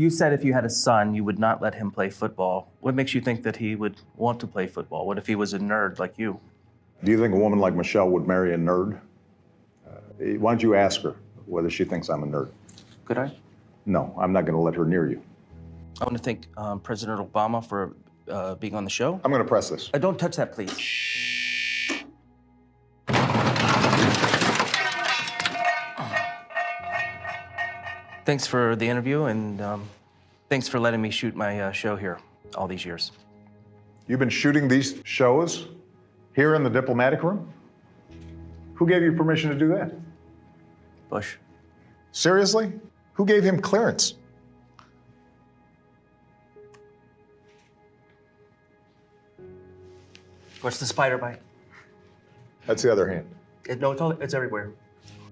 You said if you had a son, you would not let him play football. What makes you think that he would want to play football? What if he was a nerd like you? Do you think a woman like Michelle would marry a nerd? Uh, why don't you ask her whether she thinks I'm a nerd? Could I? No, I'm not going to let her near you. I want to thank um, President Obama for uh, being on the show. I'm going to press this. Uh, don't touch that, please. Thanks for the interview, and um, thanks for letting me shoot my uh, show here all these years. You've been shooting these shows here in the diplomatic room? Who gave you permission to do that? Bush. Seriously? Who gave him clearance? What's the spider bite? That's the other hand. It, no, it's, all, it's everywhere.